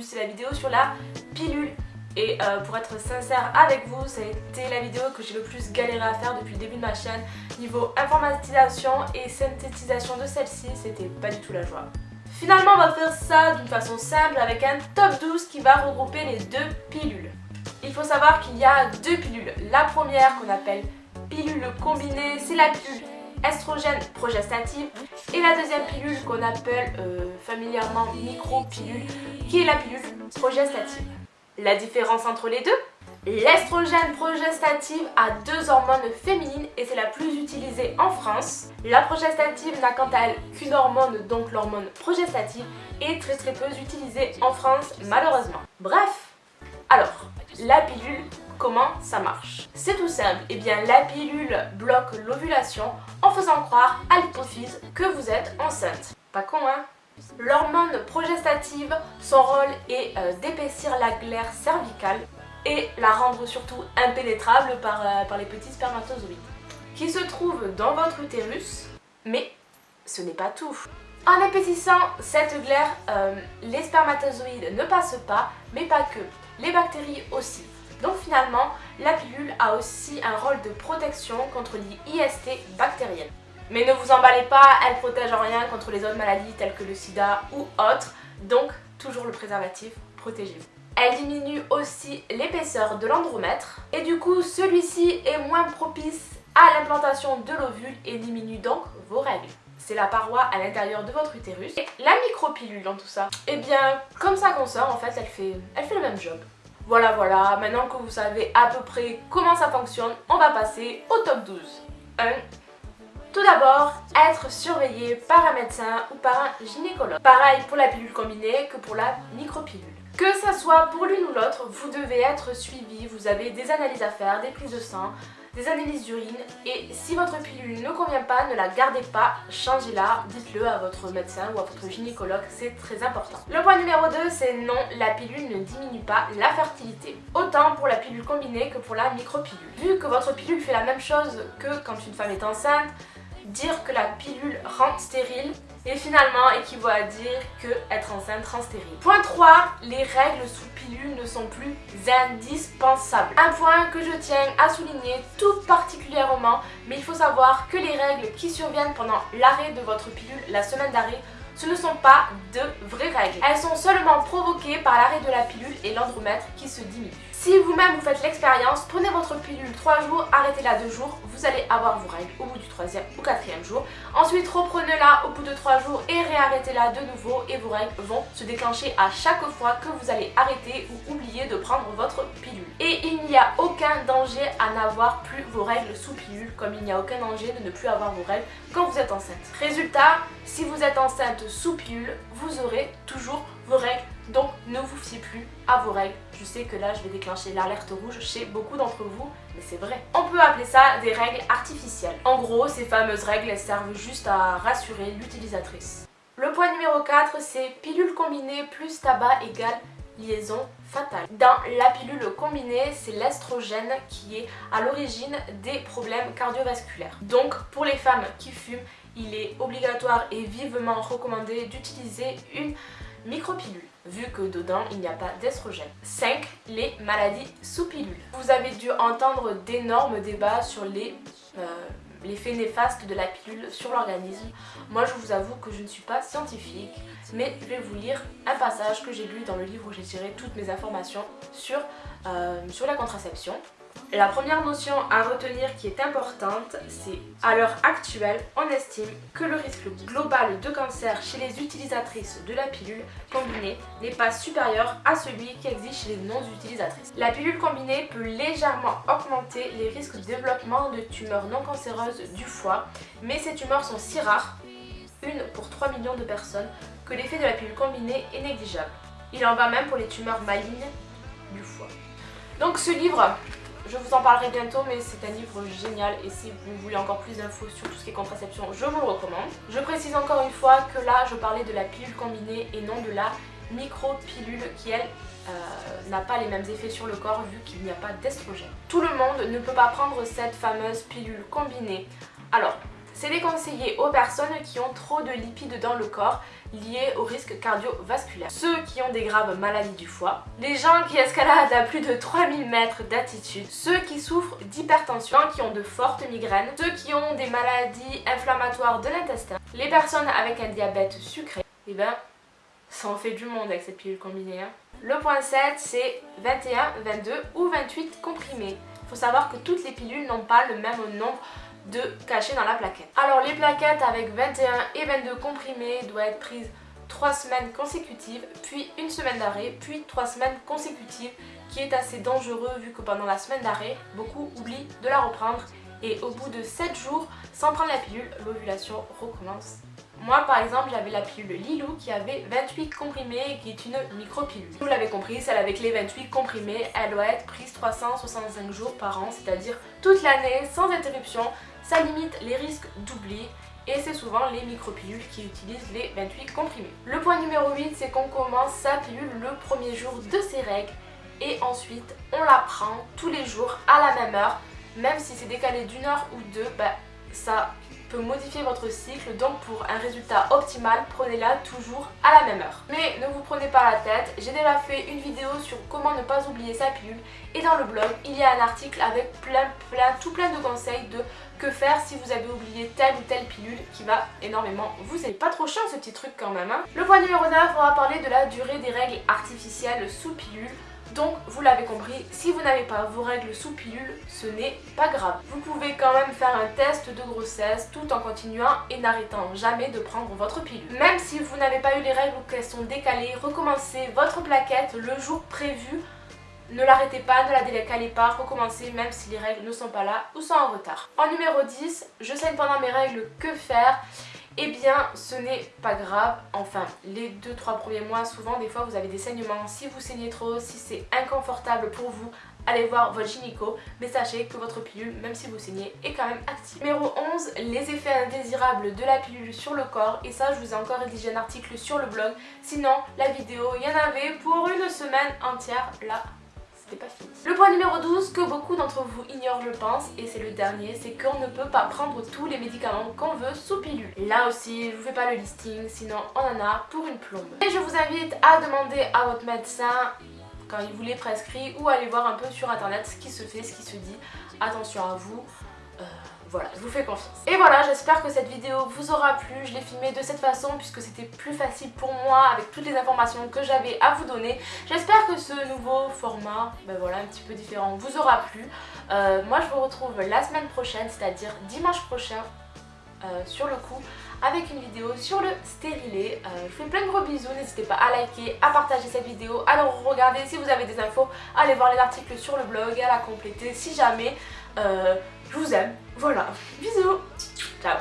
c'est la vidéo sur la pilule. Et euh, pour être sincère avec vous, ça a été la vidéo que j'ai le plus galéré à faire depuis le début de ma chaîne. Niveau informatisation et synthétisation de celle-ci, c'était pas du tout la joie. Finalement, on va faire ça d'une façon simple avec un top 12 qui va regrouper les deux pilules. Il faut savoir qu'il y a deux pilules. La première qu'on appelle pilule combinée, c'est la pilule estrogène progestative et la deuxième pilule qu'on appelle euh, familièrement micro-pilule qui est la pilule progestative. La différence entre les deux L'estrogène progestative a deux hormones féminines et c'est la plus utilisée en France. La progestative n'a quant à elle qu'une hormone, donc l'hormone progestative, et très très peu utilisée en France malheureusement. Bref, alors, la pilule, comment ça marche C'est tout simple, et eh bien la pilule bloque l'ovulation en faisant croire à l'hypophyse que vous êtes enceinte. Pas con hein? L'hormone progestative, son rôle est euh, d'épaissir la glaire cervicale et la rendre surtout impénétrable par, euh, les petits spermatozoïdes qui se trouvent dans votre utérus, mais ce n'est pas tout. En épaississant cette glaire, euh, les spermatozoïdes ne passent pas, mais pas que, les bactéries aussi. Donc finalement, la pilule a aussi un rôle de protection contre les IST bactériennes. Mais ne vous emballez pas, elle protège en rien contre les autres maladies telles que le sida ou autres, donc toujours le préservatif, protégez-vous. Elle diminue aussi l'épaisseur de l'andromètre et du coup celui-ci est moins propice à l'implantation de l'ovule et diminue donc vos règles. C'est la paroi à l'intérieur de votre utérus. Et la micropilule dans tout ça, eh bien comme ça qu'on sort en fait elle fait, elle fait le même job. Voilà voilà, maintenant que vous savez à peu près comment ça fonctionne, on va passer au top 12. 1. Tout d'abord, être surveillé par un médecin ou par un gynécologue. Pareil pour la pilule combinée que pour la micropilule. Que ça soit pour l'une ou l'autre, vous devez être suivi, vous avez des analyses à faire, des prises de sang, des analyses d'urine et si votre pilule ne convient pas, ne la gardez pas, changez-la, dites-le à votre médecin ou à votre gynécologue, c'est très important. Le point numéro 2, c'est non, la pilule ne diminue pas la fertilité. Autant pour la pilule combinée que pour la micropilule. Vu que votre pilule fait la même chose que quand une femme est enceinte, dire que la pilule rend stérile et finalement équivaut à dire que être enceinte rend stérile. Point 3, les règles sous pilule ne sont plus indispensables. Un point que je tiens à souligner tout particulièrement, mais il faut savoir que les règles qui surviennent pendant l'arrêt de votre pilule, la semaine d'arrêt, ce ne sont pas de vraies règles. Elles sont seulement provoquées par l'arrêt de la pilule et l'andromètre qui se diminue. Si vous-même vous faites l'expérience, prenez votre pilule 3 jours, arrêtez-la 2 jours, vous allez avoir vos règles au bout du 3e ou 4e jour. Ensuite reprenez-la au bout de 3 jours et réarrêtez-la de nouveau et vos règles vont se déclencher à chaque fois que vous allez arrêter ou oublier de prendre votre pilule. Et il n'y a aucun danger à n'avoir plus vos règles sous pilule comme il n'y a aucun danger de ne plus avoir vos règles quand vous êtes enceinte. Résultat, si vous êtes enceinte sous pilule, vous aurez toujours vos règles ne vous fiez plus à vos règles. Je sais que là je vais déclencher l'alerte rouge chez beaucoup d'entre vous, mais c'est vrai. On peut appeler ça des règles artificielles. En gros, ces fameuses règles, servent juste à rassurer l'utilisatrice. Le point numéro 4, c'est pilule combinée plus tabac égale liaison fatale. Dans la pilule combinée, c'est l'estrogène qui est à l'origine des problèmes cardiovasculaires. Donc pour les femmes qui fument, il est obligatoire et vivement recommandé d'utiliser une micropilule vu que dedans il n'y a pas d'estrogène. 5. Les maladies sous pilule. Vous avez dû entendre d'énormes débats sur les... Euh, l'effet néfaste de la pilule sur l'organisme. Moi je vous avoue que je ne suis pas scientifique, mais je vais vous lire un passage que j'ai lu dans le livre où j'ai tiré toutes mes informations sur, euh, sur la contraception. La première notion à retenir qui est importante, c'est à l'heure actuelle, on estime que le risque global de cancer chez les utilisatrices de la pilule combinée n'est pas supérieur à celui qui existe chez les non-utilisatrices. La pilule combinée peut légèrement augmenter les risques de développement de tumeurs non cancéreuses du foie, mais ces tumeurs sont si rares, une pour 3 millions de personnes, que l'effet de la pilule combinée est négligeable. Il en va même pour les tumeurs malignes du foie. Donc ce livre, je vous en parlerai bientôt mais c'est un livre génial et si vous voulez encore plus d'infos sur tout ce qui est contraception, je vous le recommande. Je précise encore une fois que là je parlais de la pilule combinée et non de la micro-pilule qui elle euh, n'a pas les mêmes effets sur le corps vu qu'il n'y a pas d'estrogène. Tout le monde ne peut pas prendre cette fameuse pilule combinée. Alors, c'est déconseillé aux personnes qui ont trop de lipides dans le corps. Liées au risque cardiovasculaire. Ceux qui ont des graves maladies du foie, les gens qui escaladent à plus de 3000 mètres d'altitude, ceux qui souffrent d'hypertension, qui ont de fortes migraines, ceux qui ont des maladies inflammatoires de l'intestin, les personnes avec un diabète sucré, et eh ben ça en fait du monde avec cette pilule combinée. Hein. Le point 7 c'est 21, 22 ou 28 comprimés. Il faut savoir que toutes les pilules n'ont pas le même nombre de cachets dans la plaquette. Alors les plaquettes avec 21 et 22 comprimés doivent être prises 3 semaines consécutives, puis une semaine d'arrêt, puis 3 semaines consécutives, qui est assez dangereux vu que pendant la semaine d'arrêt, beaucoup oublient de la reprendre et au bout de 7 jours, sans prendre la pilule, l'ovulation recommence. Moi par exemple j'avais la pilule Lilou qui avait 28 comprimés qui est une micro-pilule. Vous l'avez compris, celle avec les 28 comprimés, elle doit être prise 365 jours par an, c'est-à-dire toute l'année sans interruption. Ça limite les risques d'oubli et c'est souvent les micropilules qui utilisent les 28 comprimés. Le point numéro 8, c'est qu'on commence sa pilule le premier jour de ses règles et ensuite on la prend tous les jours à la même heure, même si c'est décalé d'une heure ou deux, bah, ça modifier votre cycle donc pour un résultat optimal prenez-la toujours à la même heure. Mais ne vous prenez pas la tête, j'ai déjà fait une vidéo sur comment ne pas oublier sa pilule et dans le blog il y a un article avec plein plein tout plein de conseils de que faire si vous avez oublié telle ou telle pilule qui va énormément vous aider. Pas trop chiant ce petit truc quand même. Hein. le point numéro 9 on va parler de la durée des règles artificielles sous pilule. Donc vous l'avez compris, si vous n'avez pas vos règles sous pilule, ce n'est pas grave. Vous pouvez quand même faire un test de grossesse tout en continuant et n'arrêtant jamais de prendre votre pilule. Même si vous n'avez pas eu les règles ou qu'elles sont décalées, recommencez votre plaquette le jour prévu. Ne l'arrêtez pas, ne la décalez pas, recommencez même si les règles ne sont pas là ou sont en retard. En numéro 10, je saigne pendant mes règles, que faire? Eh bien ce n'est pas grave, enfin les 2-3 premiers mois souvent des fois vous avez des saignements, si vous saignez trop, si c'est inconfortable pour vous, allez voir votre gynéco, mais sachez que votre pilule, même si vous saignez, est quand même active. Numéro 11, les effets indésirables de la pilule sur le corps, et ça je vous ai encore rédigé un article sur le blog, sinon la vidéo, il y en avait pour une semaine entière là pas fini. Le point numéro 12 que beaucoup d'entre vous ignorent je pense et c'est le dernier, c'est qu'on ne peut pas prendre tous les médicaments qu'on veut sous pilule. Là aussi je vous fais pas le listing sinon on en a pour une plombe. Et je vous invite à demander à votre médecin quand il vous les prescrit ou aller voir un peu sur internet ce qui se fait, ce qui se dit. Attention à vous. Euh, voilà, je vous fais confiance. Et voilà, j'espère que cette vidéo vous aura plu. Je l'ai filmée de cette façon puisque c'était plus facile pour moi avec toutes les informations que j'avais à vous donner. J'espère que ce nouveau format, ben voilà, un petit peu différent, vous aura plu. Euh, moi, je vous retrouve la semaine prochaine, c'est-à-dire dimanche prochain, euh, sur le coup avec une vidéo sur le stérilet. Euh, je vous fais plein de gros bisous, n'hésitez pas à liker, à partager cette vidéo, à le regarder si vous avez des infos, allez voir les articles sur le blog, à la compléter si jamais. je vous aime. Voilà. Bisous. Ciao.